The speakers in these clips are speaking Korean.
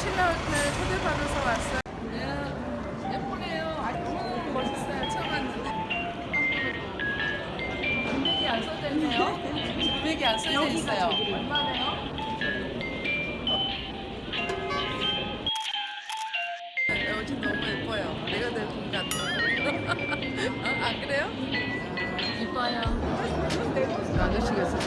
신랑을 초대받아서 왔어요. 예, 예쁘네요. 너무 멋있어요. 처음 왔는데. 금액이 안 써져 있네요. 금액이 안 써져 있어요. 얼마네요? 여기 너무 예뻐요. 내가 될것 같아. 어, 안 그래요? 이뻐요. 아저씨가 있어서.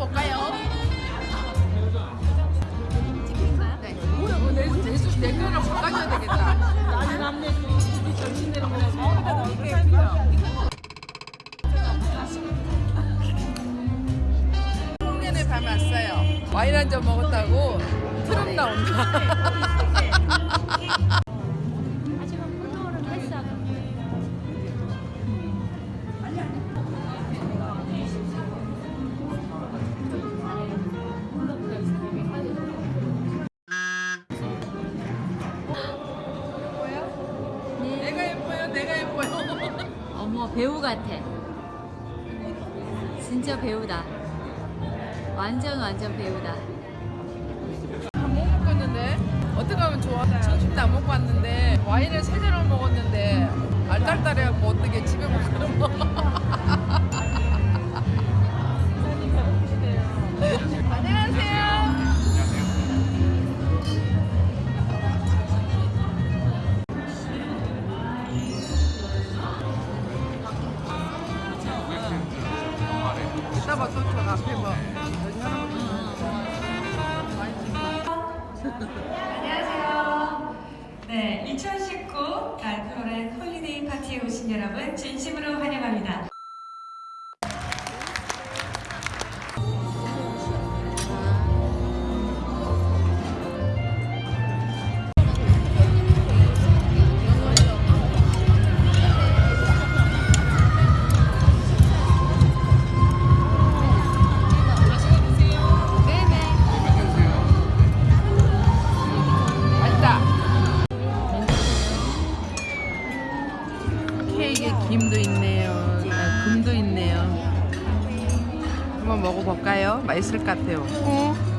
볼까요? 네. 어, 내, 내, 수- 내 거랑 바꿔줘야 되겠다. 나는 남녀들이 집이 정신되는 거라서. 홍련에 밤에 왔어요. 와인 한 잔 먹었다고 트럭 나온다. 어머 배우 같아. 진짜 배우다. 완전 완전 배우다. 못 먹겠는데 어떻게 하면 좋아? 점심도 안 먹고 왔는데 봐, 또저 앞에 할아버지 안녕하세요. 네, 2019 달프로렌 홀리데이 파티에 오신 여러분 진심으로 환영합니다. 케이크에 김도 있네요. 아, 금도 있네요. 한번 먹어볼까요? 맛있을 것 같아요. 어?